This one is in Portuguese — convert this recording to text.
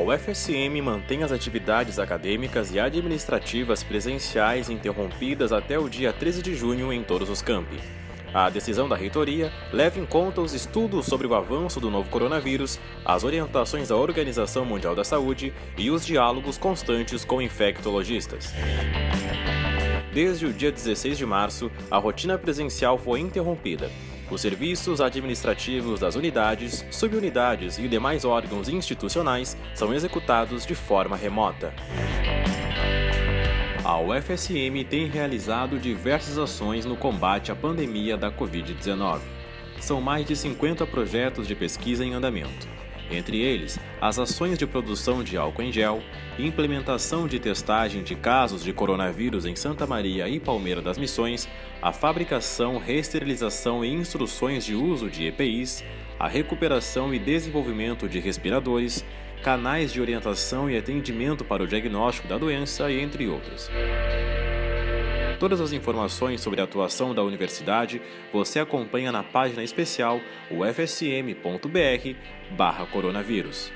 UFSM mantém as atividades acadêmicas e administrativas presenciais interrompidas até o dia 13 de junho em todos os campi. A decisão da reitoria leva em conta os estudos sobre o avanço do novo coronavírus, as orientações da Organização Mundial da Saúde e os diálogos constantes com infectologistas. Desde o dia 16 de março, a rotina presencial foi interrompida. Os serviços administrativos das unidades, subunidades e demais órgãos institucionais são executados de forma remota. A UFSM tem realizado diversas ações no combate à pandemia da Covid-19. São mais de 50 projetos de pesquisa em andamento. Entre eles, as ações de produção de álcool em gel, implementação de testagem de casos de coronavírus em Santa Maria e Palmeira das Missões, a fabricação, reesterilização e instruções de uso de EPIs, a recuperação e desenvolvimento de respiradores, canais de orientação e atendimento para o diagnóstico da doença entre outros. Todas as informações sobre a atuação da universidade você acompanha na página especial ufsm.br/coronavírus.